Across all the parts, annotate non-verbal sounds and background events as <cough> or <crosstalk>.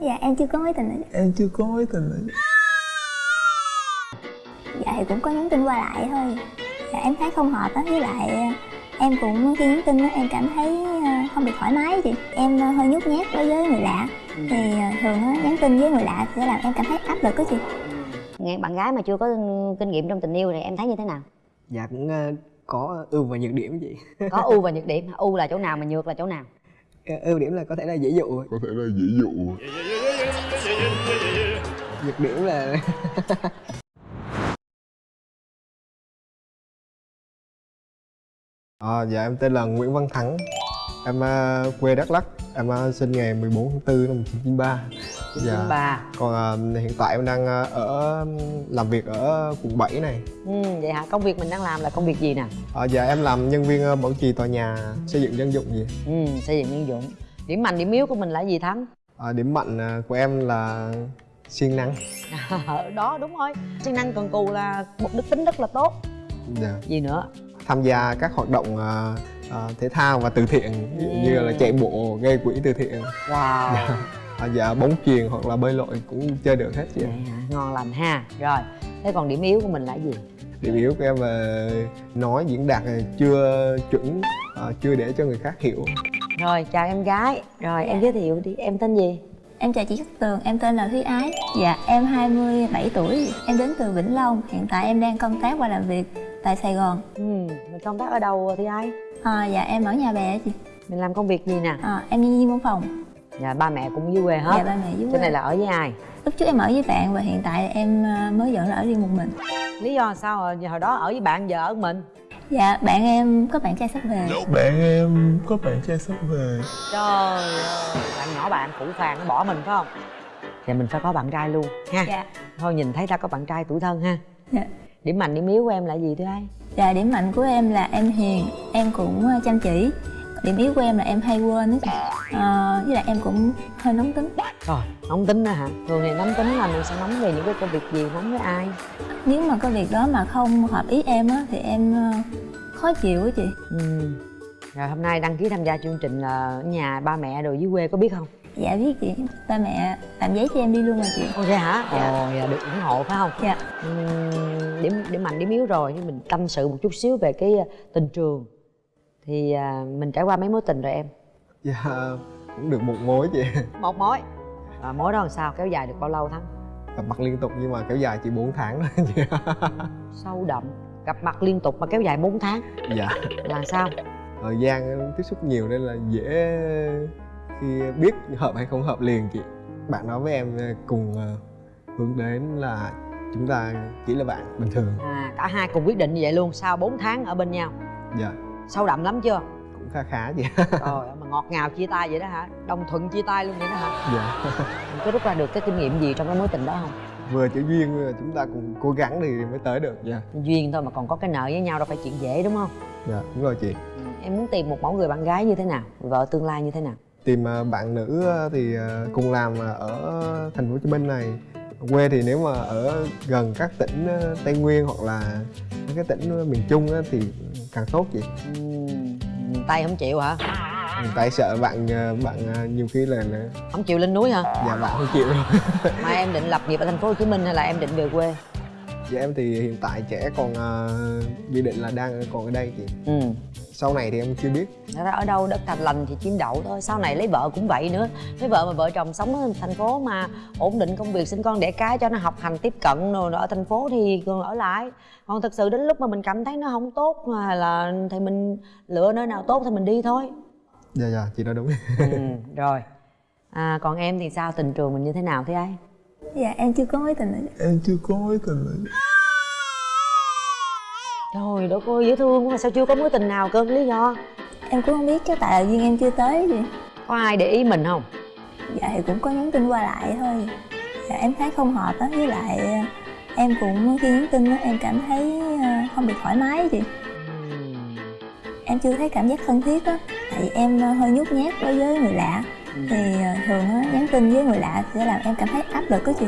dạ em chưa có mối tình nào em chưa có mối tình nào dạ thì cũng có nhắn tin qua lại thôi. Dạ em thấy không hợp á với lại em cũng khi nhắn tin á em cảm thấy ờ, không được thoải mái chị. Em ờ, hơi nhút nhát đối với người lạ. Thì ờ, thường á nhắn tin với người lạ sẽ làm em cảm thấy áp lực đó chị. Nghe bạn gái mà chưa có kinh nghiệm trong tình yêu thì em thấy như thế nào? Dạ cũng có ưu và nhược điểm chị. Có ưu và nhược điểm. Ưu là chỗ nào mà nhược là chỗ nào ưu điểm là có thể là dễ dụ. Có thể là dễ dụ. Nhược điểm là <laughs> à, dạ em tên là Nguyễn Văn Thắng. Em ờ, quê Đắk Lắk. Em ờ, sinh ngày 14 tháng 4 năm 1993 dạ. ba còn ờ, hiện tại em đang ờ, ở làm việc ở quận 7 này. Ừ, vậy hả? Công việc mình đang làm là công việc gì nè? À, dạ em làm nhân viên ờ, bảo trì tòa nhà xây dựng dân dụng gì. Ừ, xây dựng nhân dụng. Điểm mạnh điểm yếu của mình là gì thắng? À, điểm mạnh ờ, của em là siêng năng. Đó đúng rồi. Siêng năng cần cù là một đức tính rất là tốt. Dạ. gì nữa? Tham gia các hoạt động ờ, ờ, thể thao và từ thiện Ừ. như là chạy bộ gây quỹ từ thiện. Wow à, dạ bóng chuyền hoặc là bơi lội cũng chơi được hết chị ạ. Vậy hả? ngon lành ha. Rồi thế còn điểm yếu của mình là gì? Điểm yếu của em là nói diễn đạt là chưa chuẩn ờ, chưa để cho người khác hiểu. Rồi chào em gái. Rồi em giới thiệu đi. Em tên gì? Em chào chị Cát Tường em tên là Thúy Ái. Dạ em 27 tuổi. Em đến từ Vĩnh Long. Hiện tại em đang công tác và làm việc tại Sài Gòn. Ừ mình công tác ở đâu thì ai à, dạ em ở nhà bè chị. Mình làm công việc gì nè? À, em nhân viên văn phòng dạ ba mẹ cũng dưới quê hết. Dạ ba mẹ dưới cái quê. này là ở với ai? Lúc trước em ở với bạn và hiện tại em ờ, mới dọn ra ở riêng một mình. Lý do sao rồi hồi đó ở với bạn giờ ở mình? Dạ bạn em có bạn trai sắp về. Bạn em có bạn trai sắp về. Trời ơi bạn nhỏ bạn phủ phàng nó bỏ mình phải không? Dạ mình phải có bạn trai luôn ha. Dạ. Thôi nhìn thấy ta có bạn trai tuổi thân ha. Dạ. Điểm mạnh điểm yếu của em là gì thưa ai? Dạ điểm mạnh của em là em hiền em cũng ờ, chăm chỉ điểm yếu của em là em hay quên đó chị Ờ, với lại em cũng hơi nóng tính. Rồi nóng tính đó hả? Thường thì nóng tính là mình sẽ nóng về những cái công việc gì nóng với ai? Nếu mà có việc đó mà không hợp ý em á thì em ờ, khó chịu á chị. Ừ. Rồi hôm nay đăng ký tham gia chương trình là ở nhà ba mẹ rồi dưới quê có biết không? Dạ biết chị. Ba mẹ làm giấy cho em đi luôn mà chị. Ồ vậy hả? Dạ. ồ dạ, được ủng hộ phải không? Dạ. Ừm, điểm điểm mạnh điểm yếu rồi. Nhưng mình tâm sự một chút xíu về cái ờ, tình trường thì à, mình trải qua mấy mối tình rồi em? Dạ cũng được một mối chị. Một mối? À, mối đó làm sao? Kéo dài được bao lâu thắng? Gặp mặt liên tục nhưng mà kéo dài chỉ 4 tháng thôi chị. <laughs> Sâu đậm. Gặp mặt liên tục mà kéo dài 4 tháng? Dạ. Là sao? Thời gian tiếp xúc nhiều nên là dễ khi biết hợp hay không hợp liền chị. Bạn nói với em cùng ờ, hướng đến là chúng ta chỉ là bạn bình thường. À cả hai cùng quyết định như vậy luôn. Sau 4 tháng ở bên nhau? Dạ sâu đậm lắm chưa? Cũng khá khá chị <laughs> trời mà ngọt ngào chia tay vậy đó hả? Đồng thuận chia tay luôn vậy đó hả? Dạ. Mình có rút ra được cái kinh nghiệm gì trong cái mối tình đó không? Vừa chữ duyên chúng ta cùng cố gắng thì mới tới được. Dạ. Duyên thôi mà còn có cái nợ với nhau đâu phải chuyện dễ đúng không? Dạ đúng rồi chị. Ừ, em muốn tìm một mẫu người bạn gái như thế nào? Vợ tương lai như thế nào? Tìm ờ, bạn nữ ờ, thì ờ, cùng làm ở thành phố Hồ Chí Minh này quê thì nếu mà ở gần các tỉnh ờ, Tây Nguyên hoặc là mấy cái tỉnh ờ, miền Trung á, thì càng tốt chị. Ừm, tay không chịu hả? Tại sợ bạn ờ, bạn nhiều khi là, là không chịu lên núi hả? Dạ bạn không chịu đâu. <laughs> Mà em định lập nghiệp ở thành phố Hồ Chí Minh hay là em định về quê? Dạ em thì hiện tại trẻ còn uh, dự định là đang còn ở đây chị. Ừ sau này thì em chưa biết. Thật ra ở đâu đất thành lành thì chim đậu thôi. Sau này lấy vợ cũng vậy nữa. Lấy vợ mà vợ chồng sống ở thành phố mà ổn định công việc sinh con đẻ cái cho nó học hành tiếp cận rồi ở thành phố thì còn ở lại. Còn thực sự đến lúc mà mình cảm thấy nó không tốt mà là thì mình lựa nơi nào tốt thì mình đi thôi. Dạ dạ chị nói đúng. Ừ, rồi. À, còn em thì sao? Tình trường mình như thế nào thế ai dạ em chưa có mối tình nào em chưa có mối tình nào. Trời đất ơi dễ thương quá mà sao chưa có mối tình nào cơ lý do? Em cũng không biết chắc tại là duyên em chưa tới chị có ai để ý mình không? Dạ thì cũng có nhắn tin qua lại thôi. Dạ em thấy không hợp á với lại ờ, em cũng khi nhắn tin á em cảm thấy ờ, không được thoải mái Ừm, em chưa thấy cảm giác thân thiết á tại vì em ờ, hơi nhút nhát đối với người lạ. Thì thường á nhắn tin với người lạ sẽ làm em cảm thấy áp lực á chị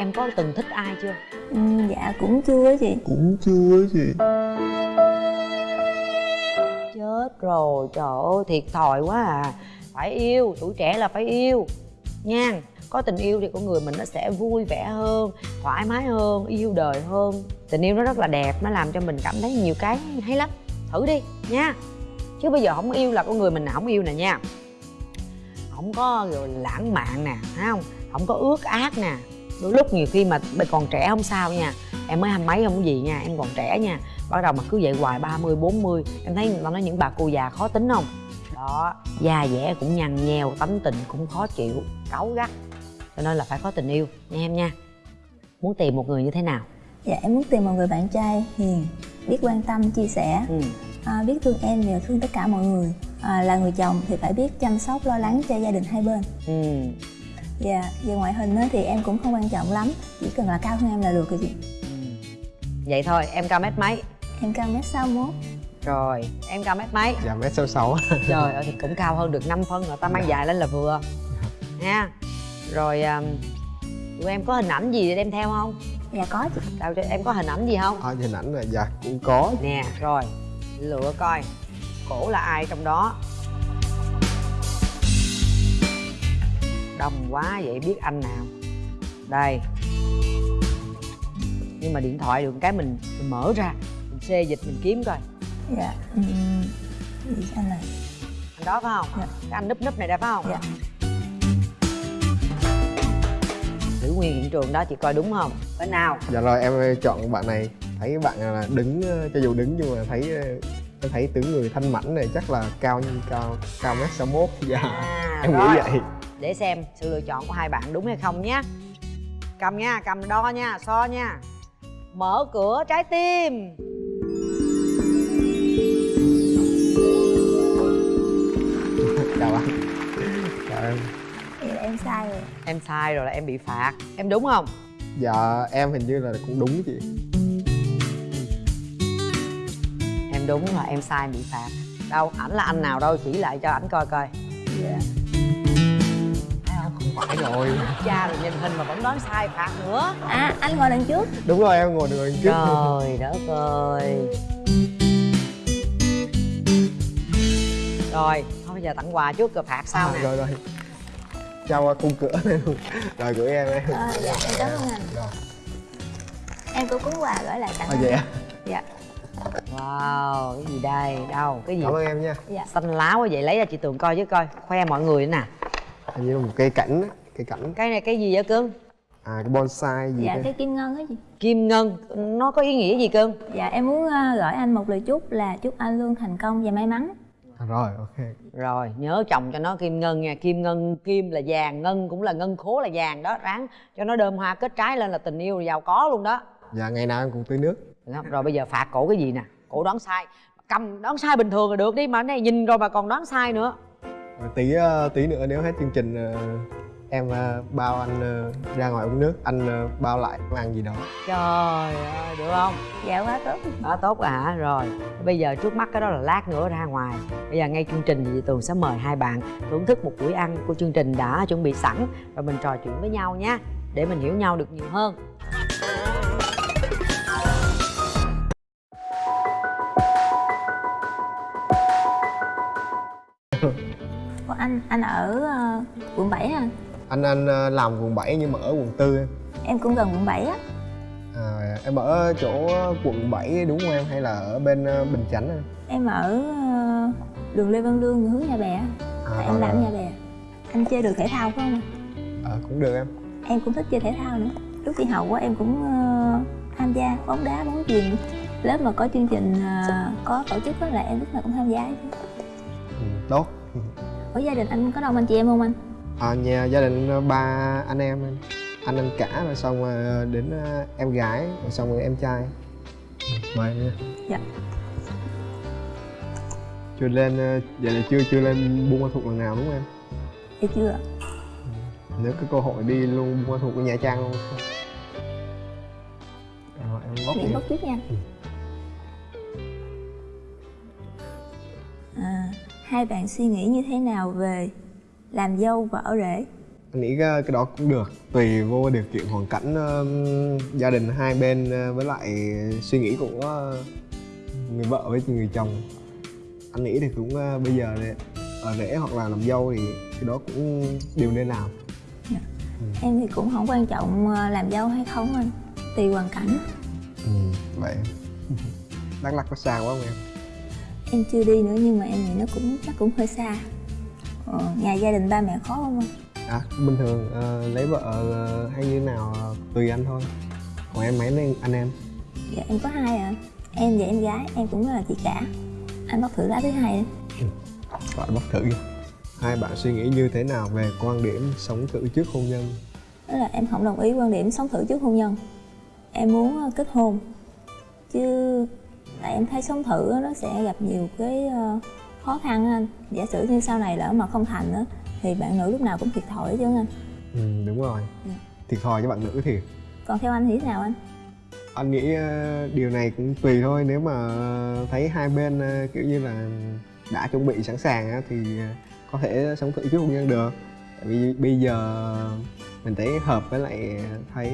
em có từng thích ai chưa? Ừm, dạ cũng chưa chị. Cũng chưa chị. Chết rồi trời ơi thiệt thòi quá à. Phải yêu tuổi trẻ là phải yêu. Nha có tình yêu thì con người mình nó sẽ vui vẻ hơn thoải mái hơn yêu đời hơn. Tình yêu nó rất là đẹp nó làm cho mình cảm thấy nhiều cái hay lắm. Thử đi nha. Chứ bây giờ không yêu là con người mình nào không yêu nè nha. Không có rồi lãng mạn nè thấy không? Không có ước ác nè đôi lúc nhiều khi mà bây còn trẻ không sao nha. Em mới hai mấy không có gì nha em còn trẻ nha. Bắt đầu mà cứ vậy hoài 30, 40 em thấy người ta nói những bà cô già khó tính không? Đó da dẻ cũng nhăn nheo tánh tình cũng khó chịu cáu gắt. Cho nên là phải có tình yêu nha em nha. Muốn tìm một người như thế nào? Dạ em muốn tìm một người bạn trai hiền biết quan tâm chia sẻ. Ừ. à, biết thương em và thương tất cả mọi người. À, là người chồng thì phải biết chăm sóc lo lắng cho gia đình hai bên. Ừ dạ về ngoại hình á, thì em cũng không quan trọng lắm chỉ cần là cao hơn em là được rồi chị. Vậy thôi em cao mét mấy? Em cao mét sáu mốt. Rồi em cao mét mấy? Dạ mét sáu sáu. <laughs> Trời ơi thì cũng cao hơn được 5 phân rồi ta mang dài lên là vừa. Nha. Rồi um, tụi em có hình ảnh gì để đem theo không? Dạ có chị. Đâu cho em có hình ảnh gì không? À, hình ảnh là dạ cũng có. Nè rồi lựa coi cổ là ai trong đó đông quá vậy biết anh nào. Đây. Nhưng mà điện thoại được cái mình, mình mở ra mình xê dịch mình kiếm coi. Dạ ừ, gì anh này. Anh đó phải không? Dạ. cái anh núp núp này đây phải không? Dạ. Giữ nguyên hiện trường đó chị coi đúng không? Bên nào? Dạ rồi em chọn bạn này. Thấy bạn là đứng ờ, cho dù đứng nhưng mà thấy ờ, em thấy tướng người thanh mảnh này chắc là cao như cao cao mét sáu mốt. Dạ. À, em rồi. nghĩ vậy để xem sự lựa chọn của hai bạn đúng hay không nhé. Cầm nha cầm đo nha so nha. Mở cửa trái tim. <laughs> Chào anh. Chào em. Vậy là em sai rồi. Em sai rồi là em bị phạt. Em đúng không? Dạ em hình như là cũng đúng chị. Em đúng là em sai em bị phạt. Đâu ảnh là anh nào đâu chỉ lại cho ảnh coi coi. Dạ. không phải rồi cha rồi nhìn hình mà vẫn đoán sai phạt nữa. À anh ngồi đằng trước. Đúng rồi em ngồi đường trước. Trời đất ơi. Rồi thôi bây giờ tặng quà trước rồi phạt sau À, nè. rồi rồi. Trao qua khung cửa này luôn. Rồi gửi em em. À, dạ em cảm ơn anh. Rồi. Em có cuốn quà gửi lại tặng à, vậy dạ. Wow cái gì đây? Đâu cái gì? Cảm ơn em nha. Dạ. Xanh lá quá vậy lấy ra chị tường coi chứ coi. Khoe mọi người nữa nè hình như là một cây cảnh á, cây cảnh. Cái này cái gì vậy cưng à cái bonsai gì dạ cái kim ngân á chị. Kim ngân nó có ý nghĩa gì cưng dạ em muốn ờ, gửi anh một lời chúc là chúc anh luôn thành công và may mắn. À, rồi ok. Rồi nhớ chồng cho nó kim ngân nha. Kim ngân kim là vàng ngân cũng là ngân khố là vàng đó. Ráng cho nó đơm hoa kết trái lên là tình yêu giàu có luôn đó. Dạ ngày nào em cũng tưới nước. Rồi bây giờ phạt cổ cái gì nè? Cổ đoán sai. Cầm đoán sai bình thường là được đi mà cái này nhìn rồi mà còn đoán sai nữa tí ờ, tí nữa nếu hết chương trình ờ, em ờ, bao anh ra ngoài uống nước anh bao lại ăn gì đó. Trời ơi được không? Dạ quá tốt. Đó tốt rồi hả? Rồi bây giờ trước mắt cái đó là lát nữa ra ngoài. Bây giờ ngay chương trình thì tường sẽ mời hai bạn thưởng thức một buổi ăn của chương trình đã chuẩn bị sẵn. Rồi mình trò chuyện với nhau nhé để mình hiểu nhau được nhiều hơn anh ở ờ, quận 7 à anh anh ờ, làm quận 7 nhưng mà ở quận 4 em em cũng gần quận 7 á. À, em ở chỗ quận 7 đúng không em? Hay là ở bên ờ, Bình Chánh em em ở đường Lê Văn Lương hướng Nhà Bè à, tại em rồi, làm rồi. Nhà Bè. Anh chơi được thể thao phải không? Ờ, cũng được em. Em cũng thích chơi thể thao nữa. Lúc đi học á em cũng tham gia bóng đá bóng chuyền. Lớp mà có chương trình có tổ chức á là em lúc nào cũng tham gia hết. ừ, tốt ở gia đình anh có đông anh chị em không anh? À, nhà gia đình ờ, ba anh em anh. Anh cả rồi xong ờ, đến ờ, em gái rồi xong rồi em trai. Mời em nha. Dạ. chưa lên vậy là chưa chưa lên buôn ma thuột lần nào đúng không em? Thì chưa nếu có cơ hội đi luôn buôn ma thuột của nha trang luôn. Rồi em bóc bốc trước nha. Ừ. à, hai bạn suy nghĩ như thế nào về làm dâu và ở rể? Anh nghĩ cái, cái đó cũng được tùy vô điều kiện hoàn cảnh ừm, gia đình hai bên ờ, với lại suy nghĩ của ờ, người vợ với người chồng. Anh nghĩ thì cũng ờ, bây giờ này, ở rể hoặc là làm dâu thì cái đó cũng đều nên làm. Em thì cũng không quan trọng ờ, làm dâu hay không anh tùy hoàn cảnh. Ừ, vậy. <laughs> Đắk lắc có xa quá không em em chưa đi nữa nhưng mà em nghĩ nó cũng chắc cũng hơi xa. Ờ, nhà gia đình ba mẹ khó không anh? À bình thường ờ, lấy vợ ờ, hay như nào ờ, tùy anh thôi. Còn em mấy anh, anh em? Dạ em có hai à em và em gái em cũng là chị cả. Anh bóc thử lá thứ hai đi. <laughs> Gọi bóc thử đi. Hai bạn suy nghĩ như thế nào về quan điểm sống thử trước hôn nhân? Đó là em không đồng ý quan điểm sống thử trước hôn nhân. Em muốn kết hôn. Chứ tại em thấy sống thử nó sẽ gặp nhiều cái ờ, khó khăn anh. Giả sử như sau này lỡ mà không thành á thì bạn nữ lúc nào cũng thiệt thòi chứ anh ừ, đúng rồi. Dạ. thiệt thòi cho bạn nữ thì còn theo anh thì thế nào anh? Anh nghĩ ờ, điều này cũng tùy thôi. Nếu mà thấy hai bên ờ, kiểu như là đã chuẩn bị sẵn sàng á, thì có thể sống thử trước hôn nhân được. Tại vì bây giờ mình thấy hợp với lại thấy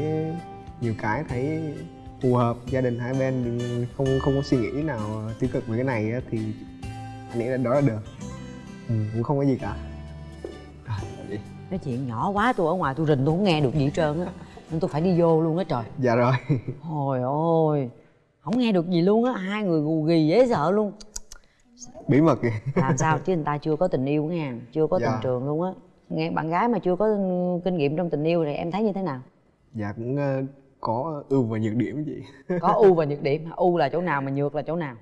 nhiều cái thấy phù hợp gia đình hai bên không không có suy nghĩ nào tiêu cực về cái này á, thì anh nghĩ là đó là được. Ừ, cũng không có gì cả. À, nói chuyện nhỏ quá tôi ở ngoài tôi rình tôi không nghe được gì hết trơn á. Nên tôi phải đi vô luôn á trời. Dạ rồi. <laughs> Ôi ôi Không nghe được gì luôn á Hai người gù ghì dễ sợ luôn. Bí mật kìa. Làm sao <laughs> chứ người ta chưa có tình yêu nha Chưa có Dạ. tình trường luôn á. Nghe bạn gái mà chưa có kinh nghiệm trong tình yêu thì em thấy như thế nào? dạ cũng ờ, có ưu và nhược điểm gì? <laughs> Có ưu và nhược điểm ưu là chỗ nào mà nhược là chỗ nào?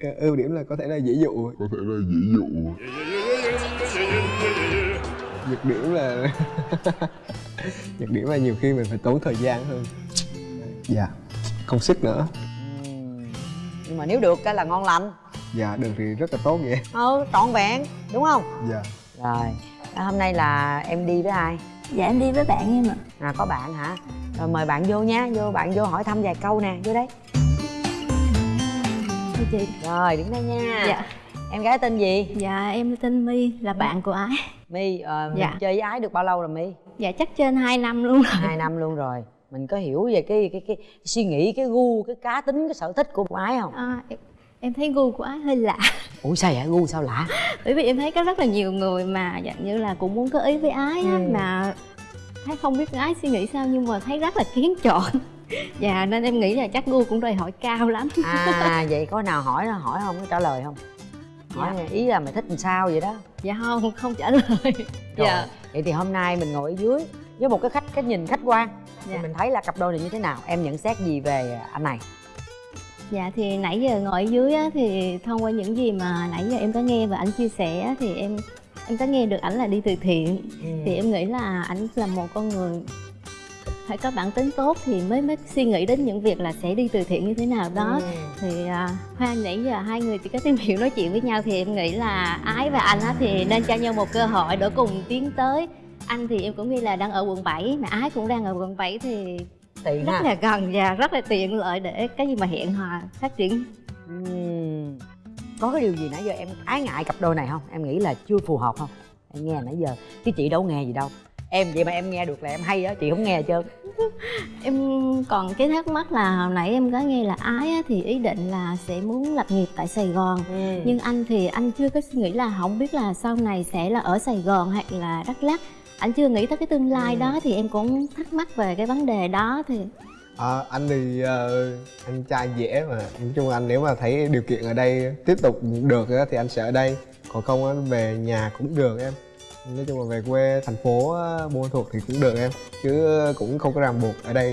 Ờ, ưu điểm là có thể là dễ dụ. Có thể là dễ dụ. Nhược điểm là <laughs> nhược điểm là nhiều khi mình phải tốn thời gian hơn. Dạ không sức nữa. Nhưng mà nếu được cái là ngon lành. Dạ được thì rất là tốt vậy. Ừ trọn vẹn đúng không? dạ. Rồi à, hôm nay là em đi với ai? dạ em đi với bạn em ạ. À có bạn hả? Rồi mời bạn vô nha Vô bạn vô hỏi thăm vài câu nè Vô đây. Thưa chị? Rồi đứng đây nha. Dạ. Em gái tên gì? dạ em tên my là bạn của ái. My ờ, Dạ. chơi với ái được bao lâu rồi My? dạ chắc trên 2 năm luôn rồi. Hai năm luôn rồi. Mình có hiểu về cái cái cái suy nghĩ cái gu cái cá tính cái sở thích của ái không? À, em, em thấy gu của ái hơi lạ. Ủa sao vậy? Gu sao lạ? Bởi vì em thấy có rất là nhiều người mà dạng như là cũng muốn có ý với ái á, Ừ. mà thấy không biết ái suy nghĩ sao nhưng mà thấy rất là kiến chọn. <laughs> Dạ nên em nghĩ là chắc gu cũng đòi hỏi cao lắm. À vậy có nào hỏi hỏi không có trả lời không? Hỏi Dạ. ý là mày thích làm sao vậy đó? Dạ không không trả lời. Rồi, dạ. vậy thì hôm nay mình ngồi ở dưới với một cái khách cái nhìn khách quan. Thì Dạ. mình thấy là cặp đôi này như thế nào? Em nhận xét gì về anh này? Dạ thì nãy giờ ngồi ở dưới á, thì thông qua những gì mà nãy giờ em có nghe và anh chia sẻ á, thì em em có nghe được ảnh là đi từ thiện. Thì em nghĩ là ảnh là một con người phải có bản tính tốt thì mới mới suy nghĩ đến những việc là sẽ đi từ thiện như thế nào đó. Ừ. thì à, hoa nãy giờ hai người chỉ có tìm hiểu nói chuyện với nhau thì em nghĩ là ái và anh á thì nên cho nhau một cơ hội để cùng tiến tới. Anh thì em cũng nghĩ là đang ở quận 7 mà ái cũng đang ở quận 7 thì tiện rất ha. là gần và rất là tiện lợi để cái gì mà hẹn hò phát triển. Ừm. Có cái điều gì nãy giờ em ái ngại cặp đôi này không? Em nghĩ là chưa phù hợp không? Em nghe nãy giờ chứ chị đâu nghe gì đâu. Em vậy mà em nghe được là em hay á chị không nghe trơn <laughs> em còn cái thắc mắc là hồi nãy em có nghe là ái á, thì ý định là sẽ muốn lập nghiệp tại sài gòn. Nhưng anh thì anh chưa có suy nghĩ là không biết là sau này sẽ là ở sài gòn hay là đắk lắk. Anh chưa nghĩ tới cái tương lai Ừ. đó thì em cũng thắc mắc về cái vấn đề đó thì à, anh thì ờ, anh trai dễ mà. Nói chung anh nếu mà thấy điều kiện ở đây tiếp tục được á, thì anh sẽ ở đây. Còn không á, về nhà cũng được em. Nói chung là về quê thành phố buôn thuộc thì cũng được em. Chứ cũng không có ràng buộc ở đây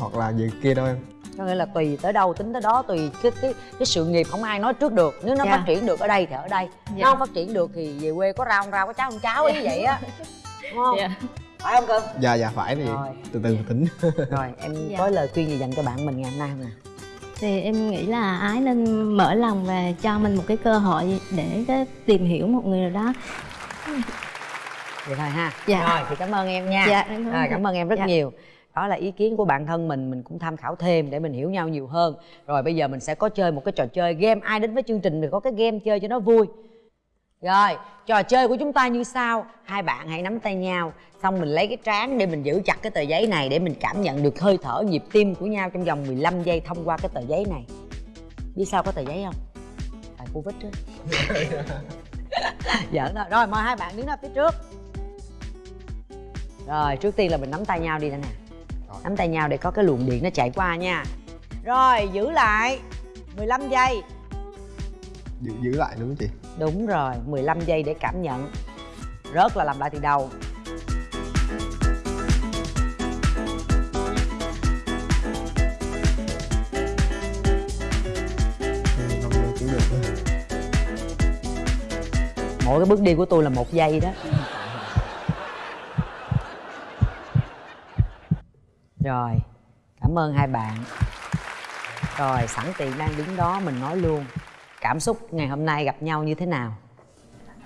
hoặc là gì kia đâu em. Có nghĩa là tùy tới đâu tính tới đó tùy cái cái cái sự nghiệp không ai nói trước được. Nếu nó Dạ. phát triển được ở đây thì ở đây. Dạ. nó không phát triển được thì về quê có rau không rau có cháo không cháo ý vậy á. Đúng không? Dạ. Phải không cưng? Dạ dạ phải thì Rồi. từ từ tính. <laughs> Rồi em Dạ. có lời khuyên gì dành cho bạn mình ngày hôm nay không nè thì em nghĩ là ái nên mở lòng và cho mình một cái cơ hội để cái tìm hiểu một người nào đó. Vậy thôi ha. Dạ. rồi thì cảm ơn em nha. Dạ, em cảm ơn rồi, cảm ơn em rất Dạ. nhiều. Đó là ý kiến của bạn thân mình mình cũng tham khảo thêm để mình hiểu nhau nhiều hơn. Rồi bây giờ mình sẽ có chơi một cái trò chơi game. Ai đến với chương trình thì có cái game chơi cho nó vui rồi trò chơi của chúng ta như sau. Hai bạn hãy nắm tay nhau xong mình lấy cái trán để mình giữ chặt cái tờ giấy này để mình cảm nhận được hơi thở nhịp tim của nhau trong vòng 15 giây thông qua cái tờ giấy này. Biết sao có tờ giấy không? Tại covid đó. <laughs> Giỡn thôi. Rồi mời hai bạn đứng ra phía trước. Rồi trước tiên là mình nắm tay nhau đi nè nè. Nắm tay nhau để có cái luồng điện nó chạy qua nha. Rồi giữ lại 15 giây. Giữ giữ lại đúng không chị đúng rồi 15 giây để cảm nhận. Rớt là làm lại từ đầu. Cũng được mỗi cái bước đi của tôi là một giây đó. Rồi, cảm ơn hai bạn. Rồi, sẵn tiện đang đứng đó mình nói luôn cảm xúc ngày hôm nay gặp nhau như thế nào?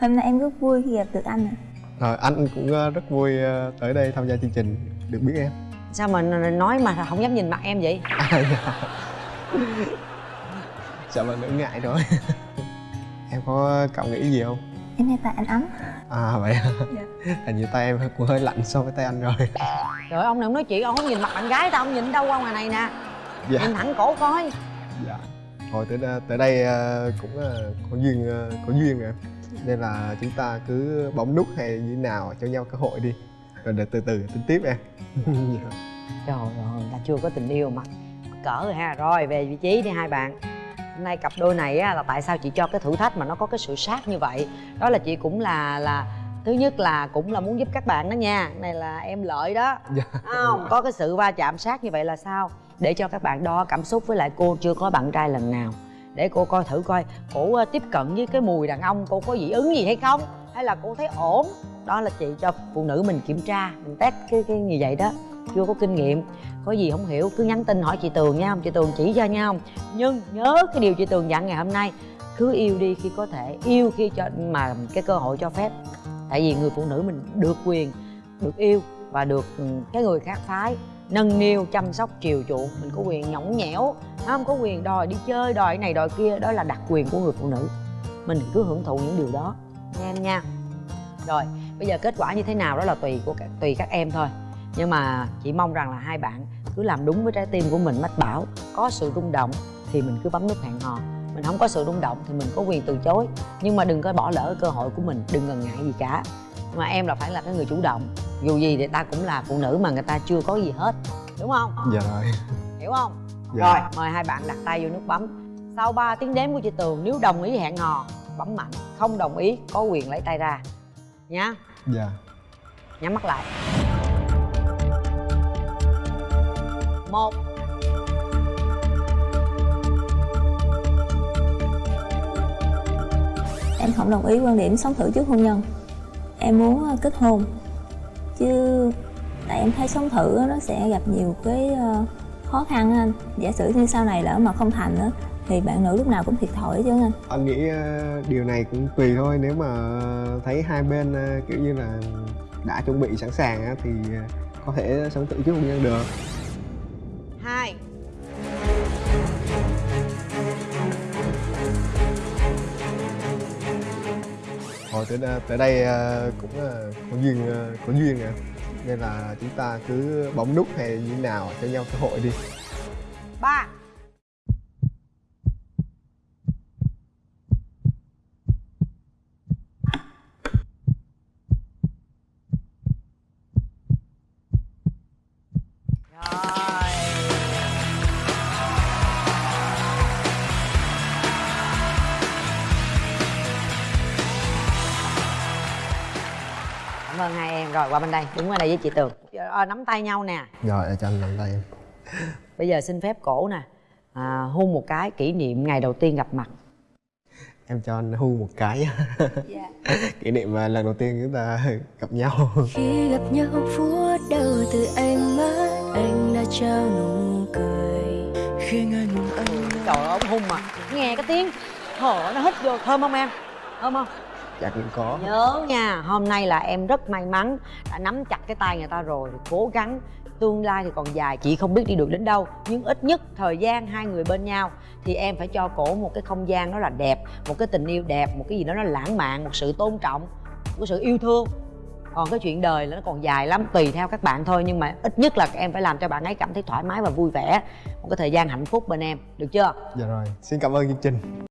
Hôm nay em rất vui khi gặp được anh ạ. Rồi anh cũng ờ, rất vui ờ, tới đây tham gia chương trình. Được biết em. Sao mà nói mà không dám nhìn mặt em vậy? À, dạ. dạ mà đỡ ngại thôi <laughs> em có cảm nghĩ gì không? Em nghe tay anh ấm. À vậy à? hình như tay em cũng hơi lạnh so với tay anh rồi. Trời ơi, ông này ông nói chuyện ông không nhìn mặt bạn gái tao ông nhìn đâu qua ngoài này nè. Dạ. Nhìn thẳng cổ coi. Dạ thôi tới đây, tới đây ờ, cũng ờ, có duyên ờ, có duyên rồi nên là chúng ta cứ bấm nút hay như nào cho nhau cơ hội đi. Rồi để từ từ tính tiếp em. <laughs> Dạ. trời ơi ta chưa có tình yêu mà. Cỡ rồi ha. Rồi về vị trí đi hai bạn. Hôm nay cặp đôi này á, là tại sao chị cho cái thử thách mà nó có cái sự sát như vậy? Đó là chị cũng là là thứ nhất là cũng là muốn giúp các bạn đó nha. Này là em lợi đó. Dạ. không có cái sự va chạm sát như vậy là sao để cho các bạn đo cảm xúc với lại cô chưa có bạn trai lần nào. Để cô coi thử coi cổ ờ, tiếp cận với cái mùi đàn ông cô có dị ứng gì hay không? Hay là cô thấy ổn? Đó là chị cho phụ nữ mình kiểm tra, mình test cái cái như vậy đó. Chưa có kinh nghiệm. Có gì không hiểu, cứ nhắn tin hỏi chị tường nha. Chị tường chỉ cho nha không? Nhưng nhớ cái điều chị tường dặn ngày hôm nay, cứ yêu đi khi có thể, yêu khi cho, mà cái cơ hội cho phép. Tại vì người phụ nữ mình được quyền, được yêu và được ừ, cái người khác phái nâng niu, chăm sóc, chiều chuộng. Mình có quyền nhõng nhẽo à, không có quyền đòi đi chơi, đòi này, đòi kia. Đó là đặc quyền của người phụ nữ. Mình cứ hưởng thụ những điều đó. Nha em nha. Rồi, bây giờ kết quả như thế nào đó là tùy của các tùy các em thôi. Nhưng mà chị mong rằng là hai bạn cứ làm đúng với trái tim của mình, mách bảo. Có sự rung động thì mình cứ bấm nút hẹn hò. Mình không có sự rung động thì mình có quyền từ chối. Nhưng mà đừng có bỏ lỡ cơ hội của mình, đừng ngần ngại gì cả. Mà em là phải là cái người chủ động dù gì thì ta cũng là phụ nữ mà người ta chưa có gì hết đúng không? Dạ rồi. Hiểu không? Dạ. rồi mời hai bạn đặt tay vô nút bấm. Sau 3 tiếng đếm của chị tường nếu đồng ý hẹn hò bấm mạnh. Không đồng ý có quyền lấy tay ra. Nhá dạ. Nhắm mắt lại. Một. Em không đồng ý quan điểm sống thử trước hôn nhân. Em muốn ờ, kết hôn chứ tại em thấy sống thử á, nó sẽ gặp nhiều cái ờ, khó khăn á anh. Giả sử như sau này lỡ mà không thành á thì bạn nữ lúc nào cũng thiệt thòi chứ anh anh nghĩ ờ, điều này cũng tùy thôi. Nếu mà thấy hai bên ờ, kiểu như là đã chuẩn bị sẵn sàng á, thì có thể sống thử trước hôn nhân được. Hai tới đây, tới đây cũng ờ, có duyên ờ, có duyên nè. Nên là chúng ta cứ bấm nút hay như nào cho nhau cơ hội đi. Ba. Rồi qua bên đây. Đứng qua đây với chị tường. Ờ, nắm tay nhau nè. Rồi cho anh nắm tay em. <laughs> Bây giờ xin phép cổ nè. À, hôn một cái kỷ niệm ngày đầu tiên gặp mặt. Em cho anh hôn một cái. <laughs> <laughs> Kỷ niệm ờ, lần đầu tiên chúng ta gặp nhau. Khi gặp nhau phút đầu từ ánh mắt anh đã trao nụ cười. Khi ngùng anh trời ơi ông hung mà. Nghe cái tiếng. Thở nó hít vô thơm không em? Thơm không chắc cũng có. Nhớ nha hôm nay là em rất may mắn đã nắm chặt cái tay người ta rồi cố gắng. Tương lai thì còn dài chị không biết đi được đến đâu nhưng ít nhất thời gian hai người bên nhau thì em phải cho cổ một cái không gian đó là đẹp một cái tình yêu đẹp một cái gì đó nó lãng mạn một sự tôn trọng một sự yêu thương. Còn cái chuyện đời là nó còn dài lắm tùy theo các bạn thôi nhưng mà ít nhất là em phải làm cho bạn ấy cảm thấy thoải mái và vui vẻ một cái thời gian hạnh phúc bên em được chưa? Dạ rồi xin cảm ơn chương trình